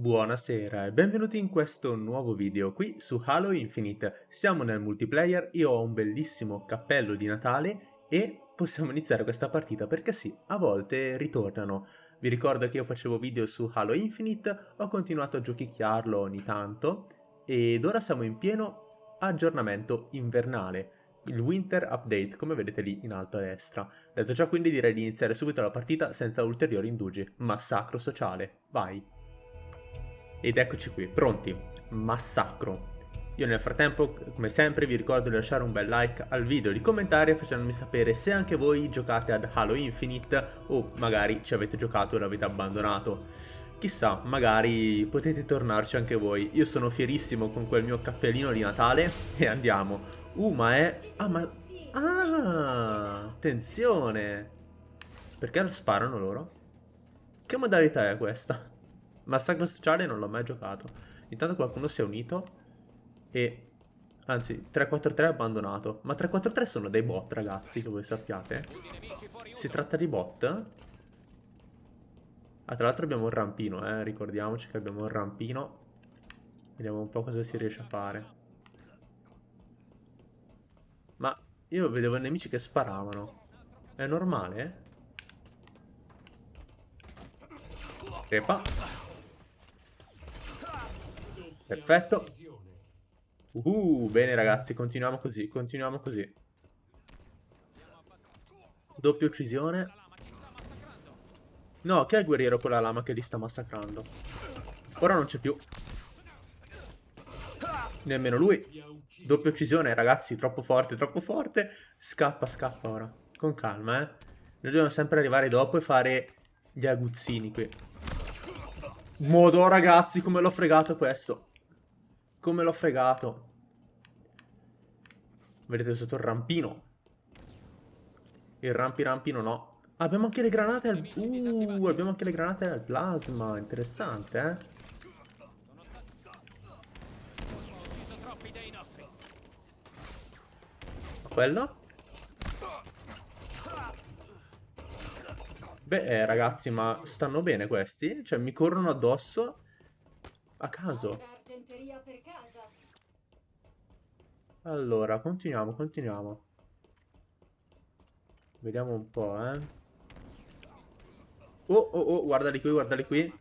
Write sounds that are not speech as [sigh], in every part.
Buonasera e benvenuti in questo nuovo video qui su Halo Infinite. Siamo nel multiplayer, io ho un bellissimo cappello di Natale e possiamo iniziare questa partita perché sì, a volte ritornano. Vi ricordo che io facevo video su Halo Infinite, ho continuato a giochicchiarlo ogni tanto ed ora siamo in pieno aggiornamento invernale il Winter Update, come vedete lì in alto a destra. Detto ciò quindi direi di iniziare subito la partita senza ulteriori indugi. Massacro sociale, vai! Ed eccoci qui, pronti. Massacro. Io nel frattempo, come sempre, vi ricordo di lasciare un bel like al video, di commentare facendomi sapere se anche voi giocate ad Halo Infinite o magari ci avete giocato e l'avete abbandonato. Chissà, magari potete tornarci anche voi. Io sono fierissimo con quel mio cappellino di Natale e andiamo. Uh, ma è... Ah, ma... Ah, attenzione. Perché lo sparano loro? Che modalità è questa? Massacro sociale non l'ho mai giocato. Intanto qualcuno si è unito e... Anzi, 343 è abbandonato. Ma 343 sono dei bot, ragazzi, che voi sappiate. Si tratta di bot? Ah, tra l'altro abbiamo un rampino, eh. Ricordiamoci che abbiamo un rampino. Vediamo un po' cosa si riesce a fare. Ma io vedevo i nemici che sparavano. È normale? Crepa. Perfetto. Uh, bene ragazzi, continuiamo così, continuiamo così. Doppia uccisione. No, che è il guerriero con la lama che li sta massacrando? Ora non c'è più. Nemmeno lui. Doppia uccisione, ragazzi, troppo forte, troppo forte. Scappa, scappa ora. Con calma, eh. Noi dobbiamo sempre arrivare dopo e fare gli aguzzini qui. Modo, ragazzi, come l'ho fregato questo. Come l'ho fregato. Vedete sotto il rampino. Il rampi rampino no. Abbiamo anche le granate al... Uh, abbiamo anche le granate al plasma. Interessante, eh. Quello? Beh, eh, ragazzi, ma stanno bene questi? Cioè, mi corrono addosso a caso. Allora, continuiamo, continuiamo. Vediamo un po', eh. Oh, oh, oh, guardali qui, guardali qui.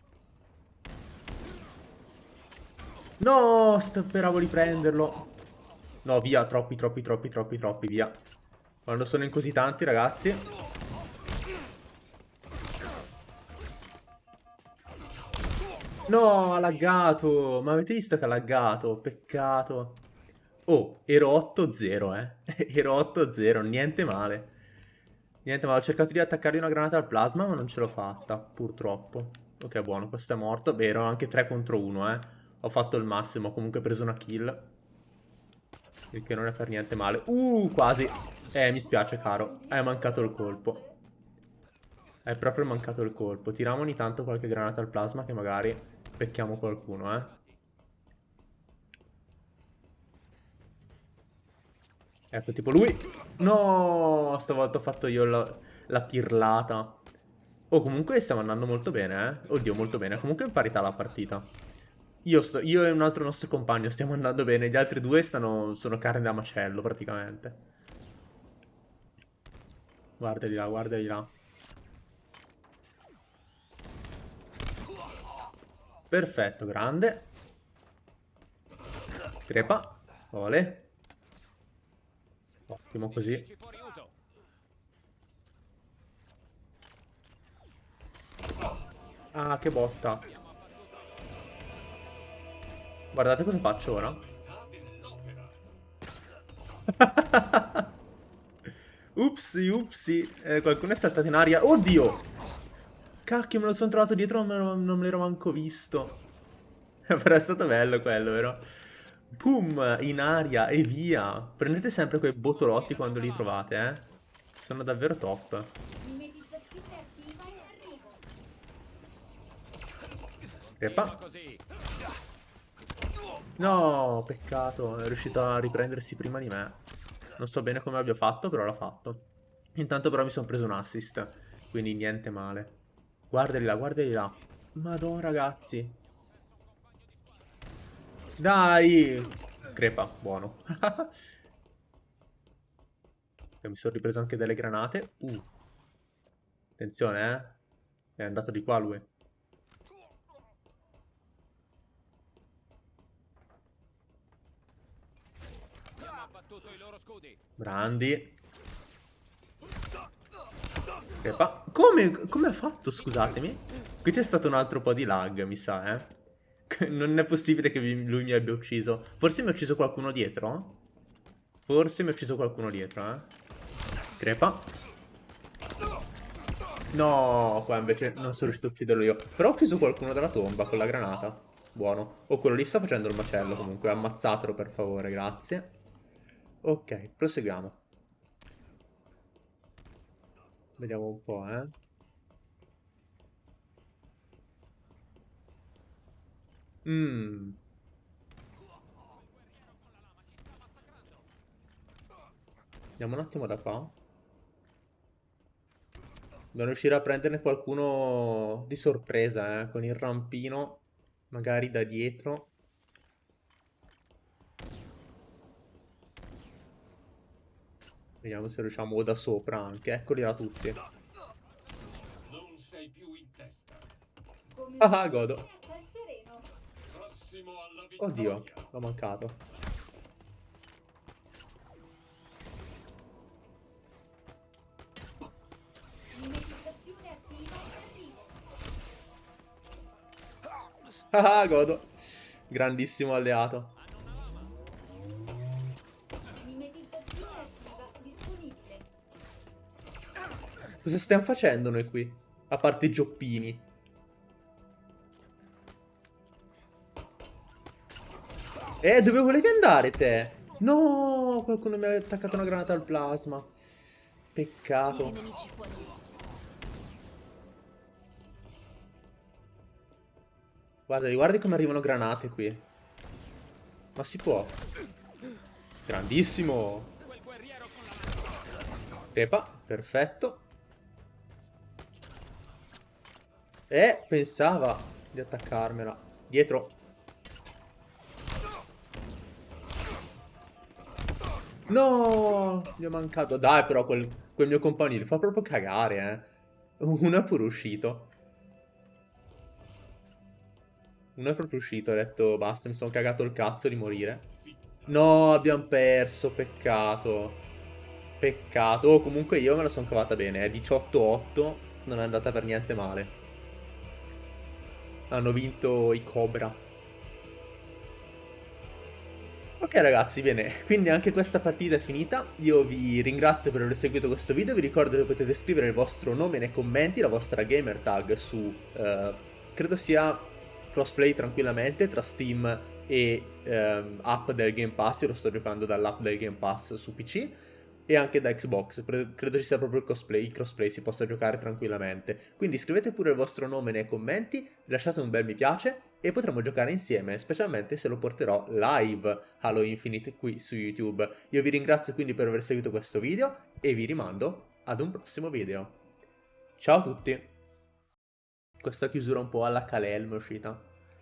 No, speravo di prenderlo. No, via, troppi, troppi, troppi, troppi, troppi, via. Quando sono in così tanti, ragazzi. No, ha laggato. Ma avete visto che ha laggato? Peccato. Oh, ero 8-0, eh. [laughs] ero 8-0, niente male. Niente male, ho cercato di attaccargli una granata al plasma, ma non ce l'ho fatta, purtroppo. Ok, buono, questo è morto. Beh, ero anche 3 contro 1, eh. Ho fatto il massimo, ho comunque preso una kill. Il che non è per niente male. Uh, quasi. Eh, mi spiace, caro. Hai mancato il colpo. Hai proprio mancato il colpo. Tiriamo ogni tanto qualche granata al plasma che magari pecchiamo qualcuno, eh. Ecco, tipo lui... No, stavolta ho fatto io la, la pirlata. Oh, comunque stiamo andando molto bene, eh. Oddio, molto bene. Comunque è in parità la partita. Io, sto, io e un altro nostro compagno stiamo andando bene. Gli altri due stanno, sono carne da macello, praticamente. Guardali là, guardali là. Perfetto, grande. Crepa. Ole. Ottimo così. Ah, che botta. Guardate cosa faccio ora. [laughs] upsi, upsi. Eh, qualcuno è saltato in aria. Oddio! Cacchio, me lo sono trovato dietro, non me l'ero manco visto. [laughs] Però è stato bello quello, vero? Boom, in aria e via. Prendete sempre quei botolotti quando li trovate, eh. Sono davvero top. Epa. No, peccato. È riuscito a riprendersi prima di me. Non so bene come abbia fatto, però l'ha fatto. Intanto però mi sono preso un assist. Quindi niente male. Guardali là, guardali là. Madonna, ragazzi. Dai! Crepa, buono. [laughs] mi sono ripreso anche delle granate. Uh. Attenzione, eh. È andato di qua lui. Brandi. Crepa. Come, come ha fatto, scusatemi? Qui c'è stato un altro po' di lag, mi sa, eh. Non è possibile che lui mi abbia ucciso. Forse mi ha ucciso qualcuno dietro? Forse mi ha ucciso qualcuno dietro, eh. Crepa. No, qua invece non sono riuscito a ucciderlo io. Però ho ucciso qualcuno dalla tomba con la granata. Buono. O oh, quello lì sta facendo il macello comunque. Ammazzatelo per favore, grazie. Ok, proseguiamo. Vediamo un po', eh. Mmm. Andiamo un attimo da qua. Dobbiamo riuscire a prenderne qualcuno di sorpresa, eh, con il rampino, magari da dietro. Vediamo se riusciamo o da sopra anche. Eccoli là tutti. Non sei più in testa. Ah, godo. Oddio, l'ho mancato. Ah, godo. Grandissimo alleato. Cosa stiamo facendo noi qui? A parte i gioppini. Eh, dove volevi andare te? No, qualcuno mi ha attaccato una granata al plasma. Peccato. Guarda, guardi come arrivano granate qui. Ma si può. Grandissimo. Crepa, perfetto. Eh, pensava di attaccarmela. Dietro. No, gli ho mancato. Dai, però quel, quel mio compagno fa proprio cagare, eh. Uno è pure uscito. Uno è proprio uscito, ha detto basta, mi sono cagato il cazzo di morire. No, abbiamo perso, peccato. Peccato. Oh, comunque io me la sono cavata bene, eh. 18-8, non è andata per niente male. Hanno vinto i Cobra. Ok ragazzi, bene, quindi anche questa partita è finita, io vi ringrazio per aver seguito questo video, vi ricordo che potete scrivere il vostro nome nei commenti, la vostra gamer tag su, uh, credo sia crossplay tranquillamente tra Steam e um, app del Game Pass, io lo sto giocando dall'app del Game Pass su PC, e anche da Xbox, credo ci sia proprio il crossplay, il crossplay si possa giocare tranquillamente. Quindi scrivete pure il vostro nome nei commenti, lasciate un bel mi piace e potremo giocare insieme, specialmente se lo porterò live Halo Infinite qui su YouTube. Io vi ringrazio quindi per aver seguito questo video e vi rimando ad un prossimo video. Ciao a tutti! Questa chiusura un po' alla Kalel è uscita.